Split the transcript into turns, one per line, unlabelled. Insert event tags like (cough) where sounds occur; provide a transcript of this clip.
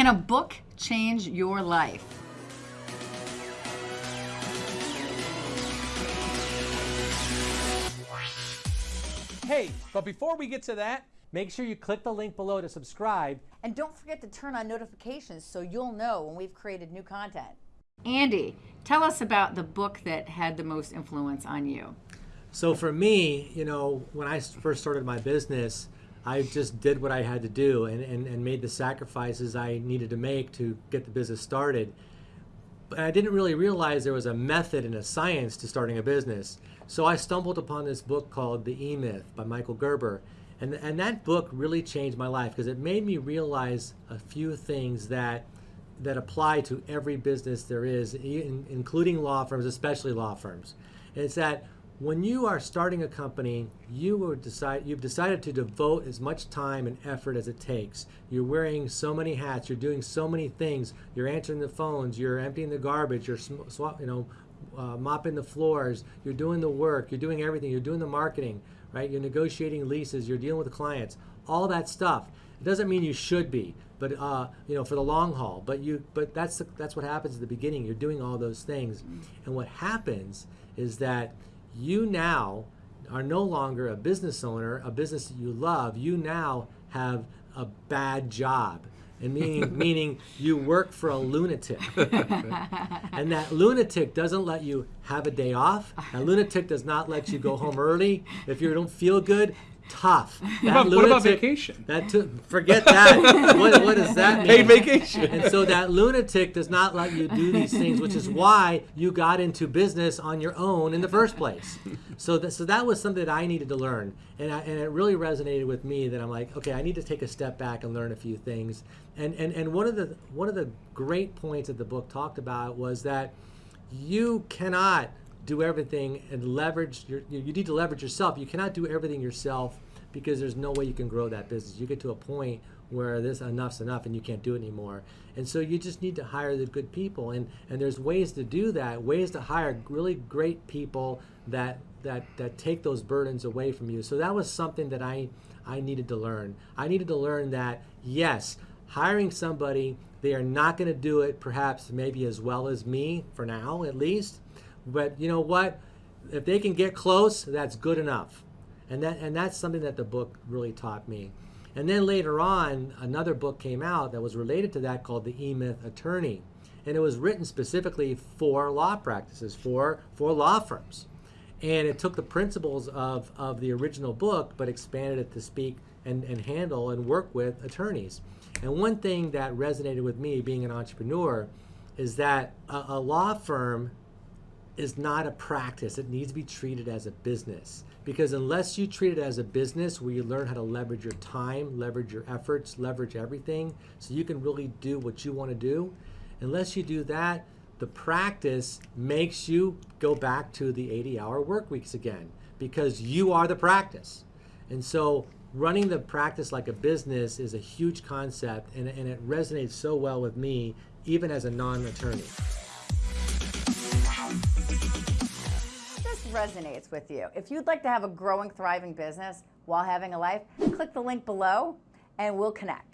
Can a book change your life?
Hey, but before we get to that, make sure you click the link below to subscribe.
And don't forget to turn on notifications so you'll know when we've created new content.
Andy, tell us about the book that had the most influence on you.
So for me, you know, when I first started my business, I just did what I had to do and, and, and made the sacrifices I needed to make to get the business started. But I didn't really realize there was a method and a science to starting a business. So I stumbled upon this book called The E-Myth by Michael Gerber. And, and that book really changed my life because it made me realize a few things that that apply to every business there is, including law firms, especially law firms. And it's that when you are starting a company, you decide, you've decided to devote as much time and effort as it takes. You're wearing so many hats, you're doing so many things, you're answering the phones, you're emptying the garbage, you're you know, uh, mopping the floors, you're doing the work, you're doing everything, you're doing the marketing, right? You're negotiating leases, you're dealing with clients, all that stuff. It doesn't mean you should be, but uh, you know, for the long haul. But you, but that's the, that's what happens at the beginning. You're doing all those things, and what happens is that you now are no longer a business owner, a business that you love. You now have a bad job. And meaning, (laughs) meaning you work for a lunatic. (laughs) and that lunatic doesn't let you have a day off. (laughs) That lunatic does not let you go home early. If you don't feel good, tough.
That what, about, lunatic, what about vacation?
That forget that. what, what does that (laughs) mean?
Paid vacation.
And so that lunatic does not let you do these things, which is why you got into business on your own in the first place. So, th- so that was something that I needed to learn, and I, and it really resonated with me. That I'm like, okay, I need to take a step back and learn a few things. And and and one of the one of the great points that the book talked about was that you cannot do everything and leverage your, you need to leverage yourself. You cannot do everything yourself because there's no way you can grow that business. You get to a point where this enough's enough and you can't do it anymore. And so you just need to hire the good people. And, and there's ways to do that, ways to hire really great people that, that, that take those burdens away from you. So that was something that I, I needed to learn. I needed to learn that, yes, hiring somebody, they are not going to do it perhaps maybe as well as me for now at least but you know what? If they can get close, that's good enough. And that and that's something that the book really taught me. And then later on, another book came out that was related to that called The E-Myth Attorney. And it was written specifically for law practices, for, for law firms. And it took the principles of, of the original book, but expanded it to speak and, and handle and work with attorneys. And one thing that resonated with me being an entrepreneur is that a, a law firm is not a practice. It needs to be treated as a business. Because unless you treat it as a business where you learn how to leverage your time, leverage your efforts, leverage everything, so you can really do what you want to do, unless you do that, the practice makes you go back to the 80 hour work weeks again because you are the practice. And so running the practice like a business is a huge concept and, and it resonates so well with me even as a non-attorney.
This resonates with you. If you'd like to have a growing, thriving business while having a life, click the link below and we'll connect.